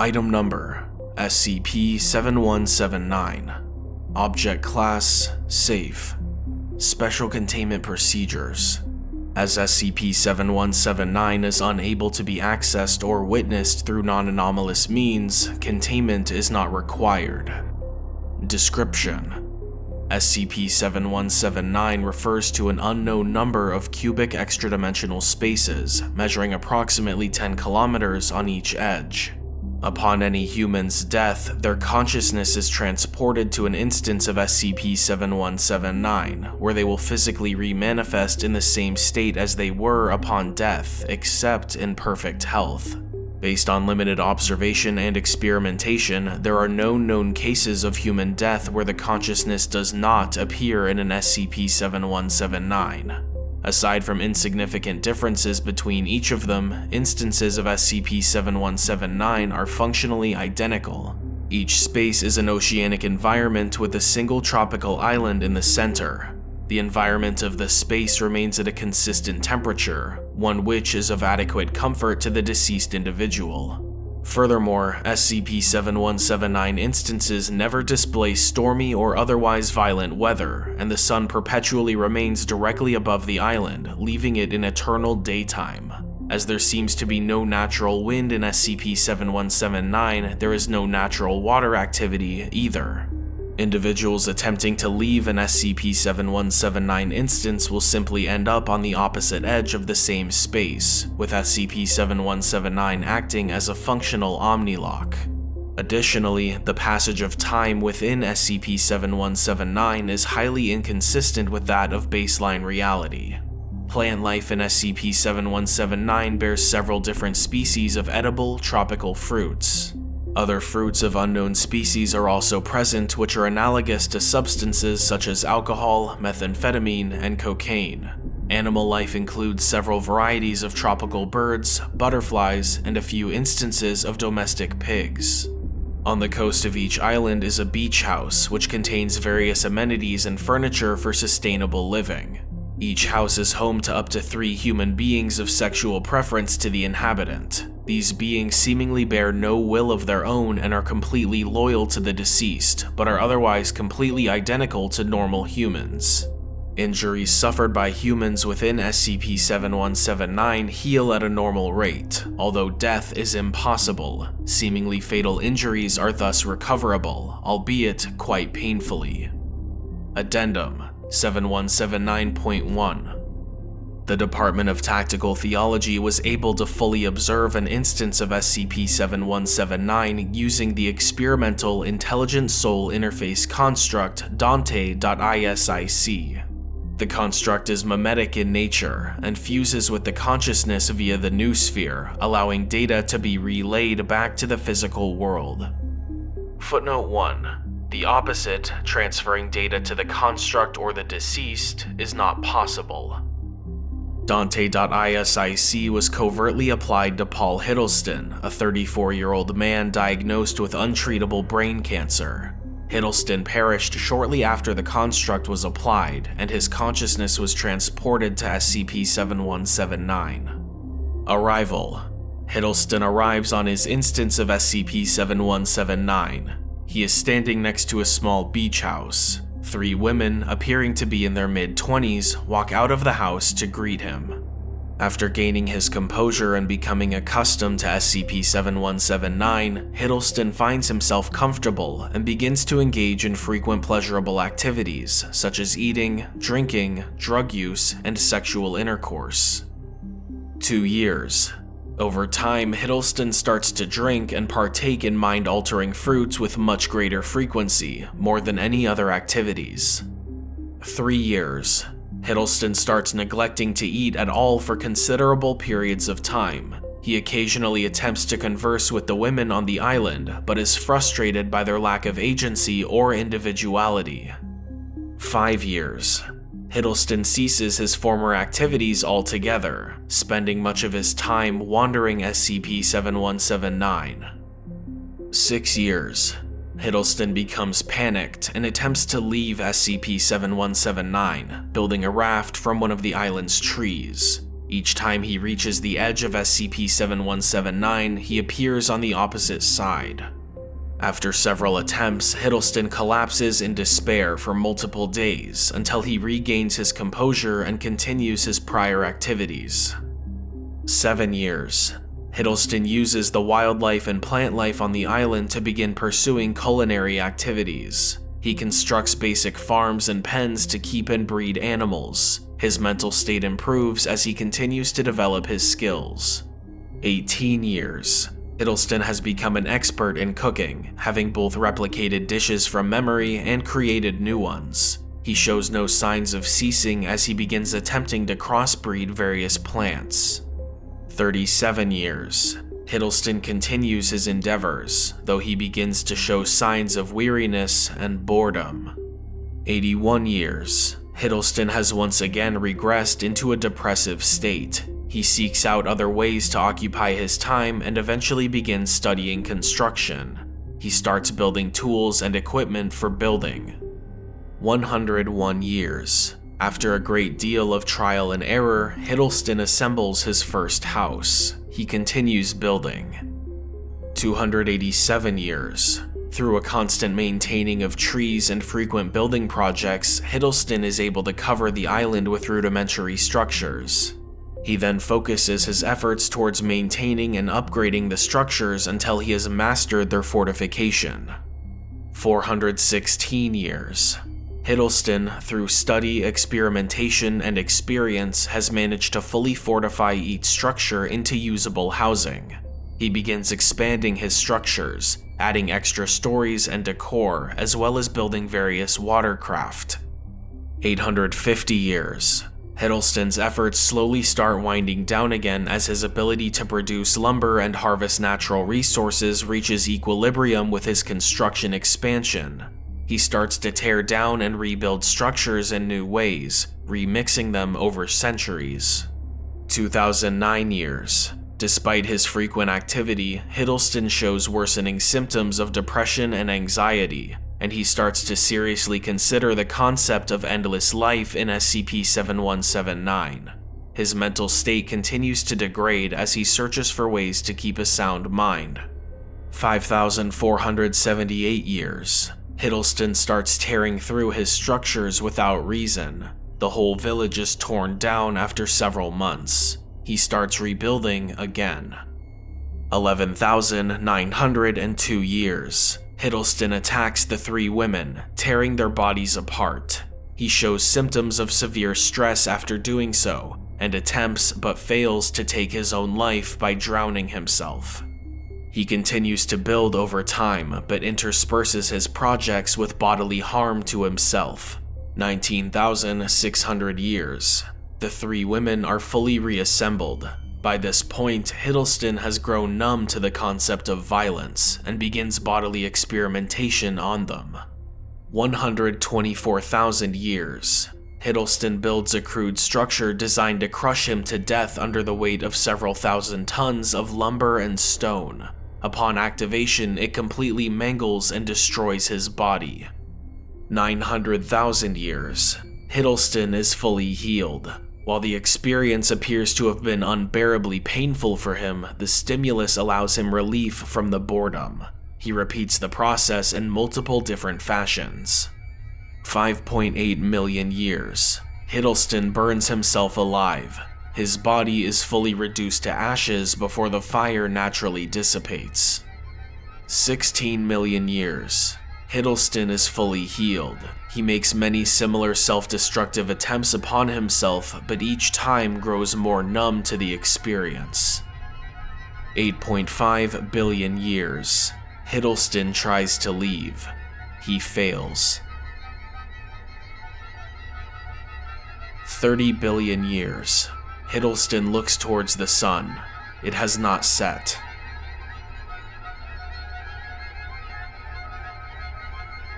Item Number SCP-7179 Object Class Safe Special Containment Procedures as SCP-7179 is unable to be accessed or witnessed through non-anomalous means, containment is not required. Description SCP-7179 refers to an unknown number of cubic extradimensional spaces, measuring approximately 10 kilometers on each edge. Upon any human's death, their consciousness is transported to an instance of SCP-7179, where they will physically remanifest in the same state as they were upon death, except in perfect health. Based on limited observation and experimentation, there are no known cases of human death where the consciousness does not appear in an SCP-7179. Aside from insignificant differences between each of them, instances of SCP-7179 are functionally identical. Each space is an oceanic environment with a single tropical island in the center. The environment of the space remains at a consistent temperature, one which is of adequate comfort to the deceased individual. Furthermore, SCP-7179 instances never display stormy or otherwise violent weather, and the sun perpetually remains directly above the island, leaving it in eternal daytime. As there seems to be no natural wind in SCP-7179, there is no natural water activity either. Individuals attempting to leave an SCP-7179 instance will simply end up on the opposite edge of the same space, with SCP-7179 acting as a functional omnilock. Additionally, the passage of time within SCP-7179 is highly inconsistent with that of baseline reality. Plant life in SCP-7179 bears several different species of edible tropical fruits, other fruits of unknown species are also present which are analogous to substances such as alcohol, methamphetamine, and cocaine. Animal life includes several varieties of tropical birds, butterflies, and a few instances of domestic pigs. On the coast of each island is a beach house, which contains various amenities and furniture for sustainable living. Each house is home to up to three human beings of sexual preference to the inhabitant. These beings seemingly bear no will of their own and are completely loyal to the deceased, but are otherwise completely identical to normal humans. Injuries suffered by humans within SCP-7179 heal at a normal rate, although death is impossible. Seemingly fatal injuries are thus recoverable, albeit quite painfully. Addendum 7179.1 the Department of Tactical Theology was able to fully observe an instance of SCP-7179 using the experimental Intelligent Soul Interface construct Dante.isic. The construct is memetic in nature and fuses with the consciousness via the noosphere, allowing data to be relayed back to the physical world. Footnote 1. The opposite, transferring data to the construct or the deceased, is not possible. Dante.isic was covertly applied to Paul Hiddleston, a 34-year-old man diagnosed with untreatable brain cancer. Hiddleston perished shortly after the construct was applied, and his consciousness was transported to SCP-7179. Arrival Hiddleston arrives on his instance of SCP-7179. He is standing next to a small beach house. Three women, appearing to be in their mid-20s, walk out of the house to greet him. After gaining his composure and becoming accustomed to SCP-7179, Hiddleston finds himself comfortable and begins to engage in frequent pleasurable activities such as eating, drinking, drug use, and sexual intercourse. Two years. Over time, Hiddleston starts to drink and partake in mind-altering fruits with much greater frequency, more than any other activities. Three years. Hiddleston starts neglecting to eat at all for considerable periods of time. He occasionally attempts to converse with the women on the island, but is frustrated by their lack of agency or individuality. Five years. Hiddleston ceases his former activities altogether, spending much of his time wandering SCP-7179. Six years. Hiddleston becomes panicked and attempts to leave SCP-7179, building a raft from one of the island's trees. Each time he reaches the edge of SCP-7179, he appears on the opposite side. After several attempts, Hiddleston collapses in despair for multiple days until he regains his composure and continues his prior activities. Seven years. Hiddleston uses the wildlife and plant life on the island to begin pursuing culinary activities. He constructs basic farms and pens to keep and breed animals. His mental state improves as he continues to develop his skills. 18 years. Hiddleston has become an expert in cooking, having both replicated dishes from memory and created new ones. He shows no signs of ceasing as he begins attempting to crossbreed various plants. 37 years. Hiddleston continues his endeavors, though he begins to show signs of weariness and boredom. 81 years. Hiddleston has once again regressed into a depressive state. He seeks out other ways to occupy his time and eventually begins studying construction. He starts building tools and equipment for building. 101 years. After a great deal of trial and error, Hiddleston assembles his first house. He continues building. 287 years. Through a constant maintaining of trees and frequent building projects, Hiddleston is able to cover the island with rudimentary structures. He then focuses his efforts towards maintaining and upgrading the structures until he has mastered their fortification. 416 years. Hiddleston, through study, experimentation, and experience, has managed to fully fortify each structure into usable housing. He begins expanding his structures, adding extra stories and decor, as well as building various watercraft. 850 years. Hiddleston's efforts slowly start winding down again as his ability to produce lumber and harvest natural resources reaches equilibrium with his construction expansion, he starts to tear down and rebuild structures in new ways, remixing them over centuries. 2009 years. Despite his frequent activity, Hiddleston shows worsening symptoms of depression and anxiety, and he starts to seriously consider the concept of endless life in SCP-7179. His mental state continues to degrade as he searches for ways to keep a sound mind. 5,478 years. Hiddleston starts tearing through his structures without reason. The whole village is torn down after several months. He starts rebuilding again. 11,902 years. Hiddleston attacks the three women, tearing their bodies apart. He shows symptoms of severe stress after doing so, and attempts but fails to take his own life by drowning himself. He continues to build over time, but intersperses his projects with bodily harm to himself. 19,600 years. The three women are fully reassembled. By this point, Hiddleston has grown numb to the concept of violence and begins bodily experimentation on them. 124,000 years. Hiddleston builds a crude structure designed to crush him to death under the weight of several thousand tons of lumber and stone. Upon activation, it completely mangles and destroys his body. 900,000 years. Hiddleston is fully healed. While the experience appears to have been unbearably painful for him, the stimulus allows him relief from the boredom. He repeats the process in multiple different fashions. 5.8 million years. Hiddleston burns himself alive, his body is fully reduced to ashes before the fire naturally dissipates. 16 million years. Hiddleston is fully healed. He makes many similar self-destructive attempts upon himself, but each time grows more numb to the experience. 8.5 billion years. Hiddleston tries to leave. He fails. 30 billion years. Hiddleston looks towards the sun. It has not set.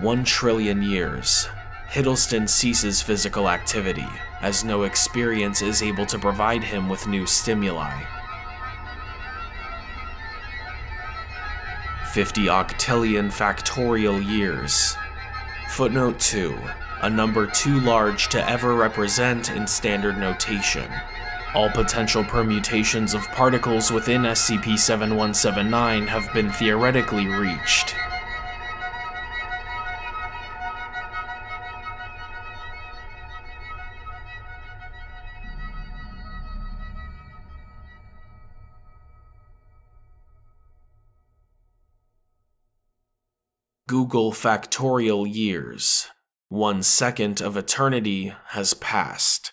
One trillion years. Hiddleston ceases physical activity, as no experience is able to provide him with new stimuli. 50 octillion factorial years. Footnote 2. A number too large to ever represent in standard notation. All potential permutations of particles within SCP-7179 have been theoretically reached. Googol factorial years. One second of eternity has passed.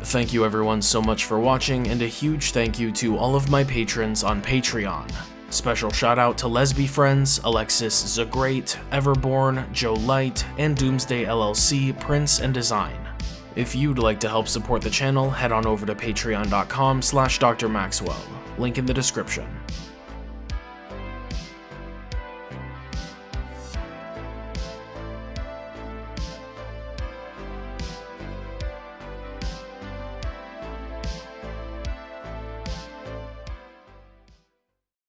Thank you everyone so much for watching, and a huge thank you to all of my patrons on Patreon. Special shout out to Lesby Friends, Alexis Zagreat, Everborn, Joe Light, and Doomsday LLC, Prince and Design. If you'd like to help support the channel, head on over to patreon.com slash drmaxwell, link in the description.